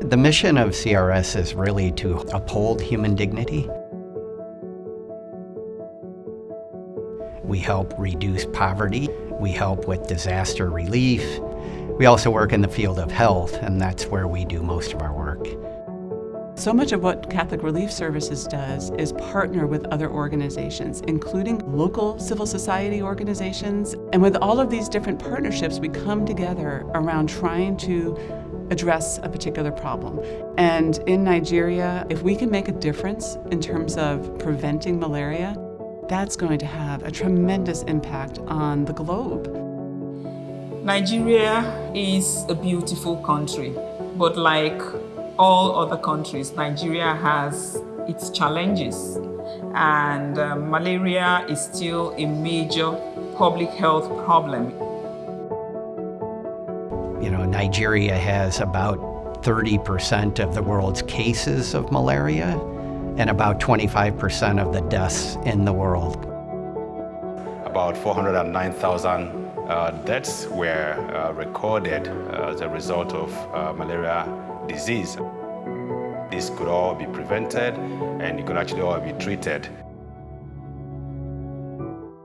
The mission of CRS is really to uphold human dignity. We help reduce poverty. We help with disaster relief. We also work in the field of health, and that's where we do most of our work. So much of what Catholic Relief Services does is partner with other organizations, including local civil society organizations. And with all of these different partnerships, we come together around trying to address a particular problem. And in Nigeria, if we can make a difference in terms of preventing malaria, that's going to have a tremendous impact on the globe. Nigeria is a beautiful country, but like all other countries, Nigeria has its challenges and uh, malaria is still a major public health problem. You know, Nigeria has about 30% of the world's cases of malaria and about 25% of the deaths in the world. About 409,000 uh, deaths were uh, recorded uh, as a result of uh, malaria disease. This could all be prevented and it could actually all be treated.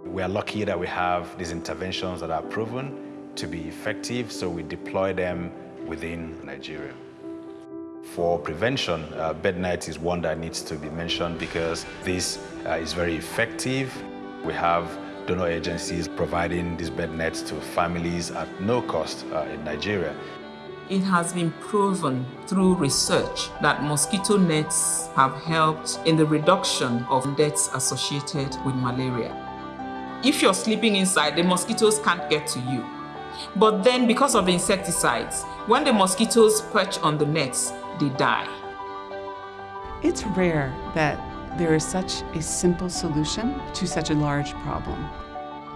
We are lucky that we have these interventions that are proven to be effective, so we deploy them within Nigeria. For prevention, uh, bed net is one that needs to be mentioned because this uh, is very effective. We have donor agencies providing these bed nets to families at no cost uh, in Nigeria. It has been proven through research that mosquito nets have helped in the reduction of deaths associated with malaria. If you're sleeping inside, the mosquitoes can't get to you. But then because of insecticides, when the mosquitoes perch on the nets, they die. It's rare that there is such a simple solution to such a large problem.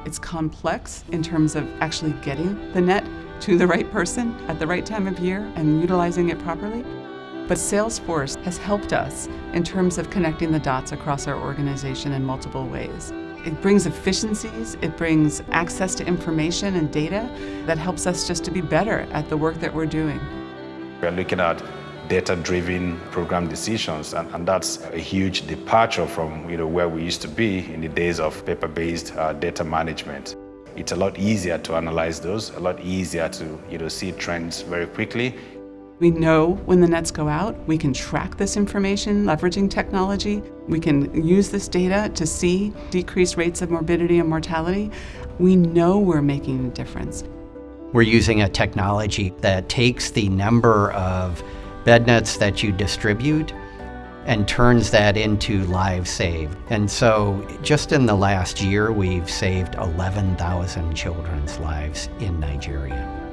It's complex in terms of actually getting the net to the right person at the right time of year and utilizing it properly. But Salesforce has helped us in terms of connecting the dots across our organization in multiple ways. It brings efficiencies, it brings access to information and data that helps us just to be better at the work that we're doing. We're looking at data-driven program decisions, and, and, that's a huge departure from you know, where we used to be in the days of paper-based uh, data management. It's a lot easier to analyze those, a lot easier to you know, see trends very quickly. We know when the nets go out, we can track this information leveraging technology. We can use this data to see decreased rates of morbidity and mortality. We know we're making a difference. We're using a technology that takes the number of bed nets that you distribute and turns that into lives saved. And so just in the last year, we've saved 11,000 children's lives in Nigeria.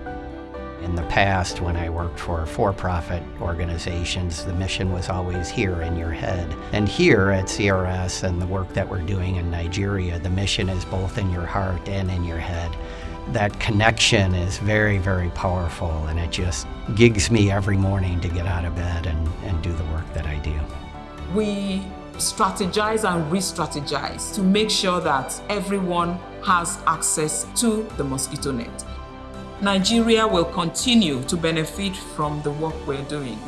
In the past, when I worked for for-profit organizations, the mission was always here in your head. And here at CRS and the work that we're doing in Nigeria, the mission is both in your heart and in your head that connection is very, very powerful and it just gigs me every morning to get out of bed and, and do the work that I do. We strategize and re-strategize to make sure that everyone has access to the mosquito net. Nigeria will continue to benefit from the work we're doing.